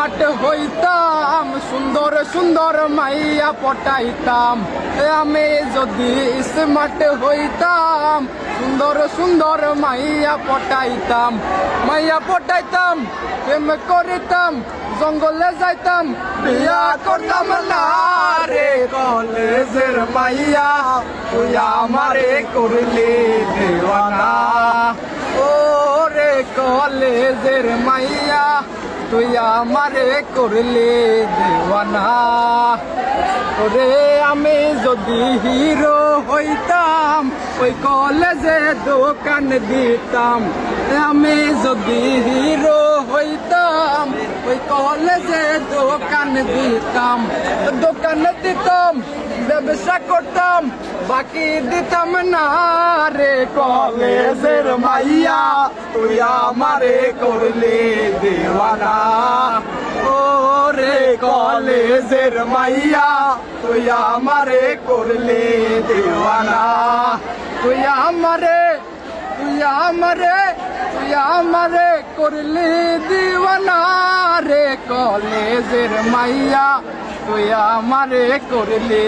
Smart হইতাম, সুন্দর সুন্দর মাইয়া পটাইতাম। আমি যদি স্মার্ট হইতাম, সুন্দর সুন্দর মাইয়া পটাইতাম। মাইয়া পটাইতাম, প্রেম করিতাম, জঙ্গলে যাইতাম, বিয়া করতাম রে কলেজের মাইয়া। তুই আমারে করলি দেওয়ানা। ও রে কলেজের মাইয়া তুই আমারে করলে দেওয়ানা। ওরে আমি যদি হিরো হইতাম, ওই কলেজে দোকান দিতাম। আমি যদি হিরো হইতাম, ওই কলেজে দোকান দিতাম দোকান দিতাম, ব্যবসা করতাম, বাকি দিতাম না রে কলেজের মাইয়া, তুই আমারে করলি দেওয়ানা। ও রে কলেজের মাইয়া, তুই আমারে করলি দেওয়ানা। তুই আমারে তুই আমারে তুই আমারে করলি দিওয়ানা। কলেজের মাইয়া তুই আমারে করলি।